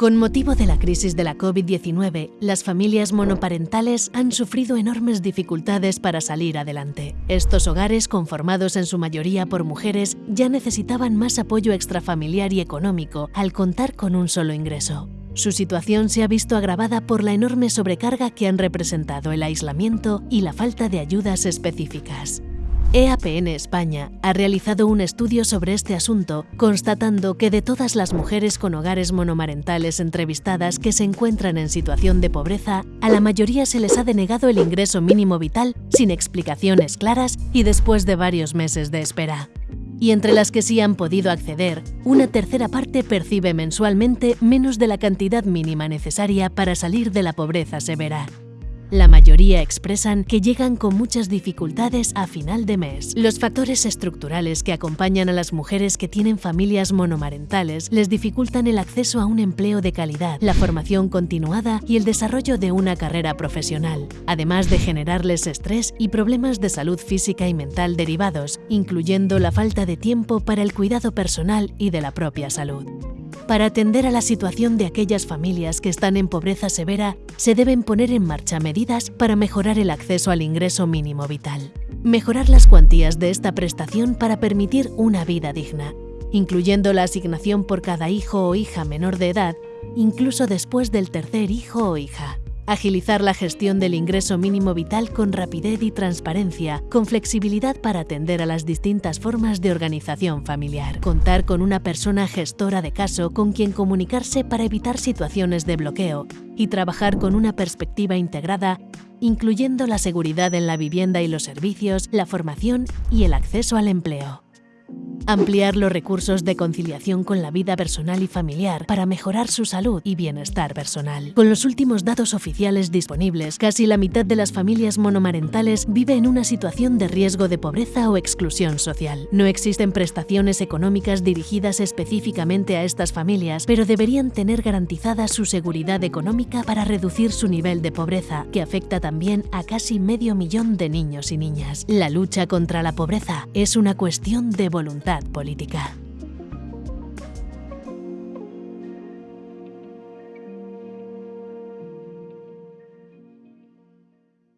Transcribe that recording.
Con motivo de la crisis de la COVID-19, las familias monoparentales han sufrido enormes dificultades para salir adelante. Estos hogares, conformados en su mayoría por mujeres, ya necesitaban más apoyo extrafamiliar y económico al contar con un solo ingreso. Su situación se ha visto agravada por la enorme sobrecarga que han representado el aislamiento y la falta de ayudas específicas. EAPN España ha realizado un estudio sobre este asunto, constatando que de todas las mujeres con hogares monomarentales entrevistadas que se encuentran en situación de pobreza, a la mayoría se les ha denegado el ingreso mínimo vital sin explicaciones claras y después de varios meses de espera. Y entre las que sí han podido acceder, una tercera parte percibe mensualmente menos de la cantidad mínima necesaria para salir de la pobreza severa. La mayoría expresan que llegan con muchas dificultades a final de mes. Los factores estructurales que acompañan a las mujeres que tienen familias monomarentales les dificultan el acceso a un empleo de calidad, la formación continuada y el desarrollo de una carrera profesional, además de generarles estrés y problemas de salud física y mental derivados, incluyendo la falta de tiempo para el cuidado personal y de la propia salud. Para atender a la situación de aquellas familias que están en pobreza severa, se deben poner en marcha medidas para mejorar el acceso al ingreso mínimo vital. Mejorar las cuantías de esta prestación para permitir una vida digna, incluyendo la asignación por cada hijo o hija menor de edad, incluso después del tercer hijo o hija agilizar la gestión del ingreso mínimo vital con rapidez y transparencia, con flexibilidad para atender a las distintas formas de organización familiar, contar con una persona gestora de caso con quien comunicarse para evitar situaciones de bloqueo y trabajar con una perspectiva integrada incluyendo la seguridad en la vivienda y los servicios, la formación y el acceso al empleo. Ampliar los recursos de conciliación con la vida personal y familiar para mejorar su salud y bienestar personal. Con los últimos datos oficiales disponibles, casi la mitad de las familias monomarentales vive en una situación de riesgo de pobreza o exclusión social. No existen prestaciones económicas dirigidas específicamente a estas familias, pero deberían tener garantizada su seguridad económica para reducir su nivel de pobreza, que afecta también a casi medio millón de niños y niñas. La lucha contra la pobreza es una cuestión de voluntad política.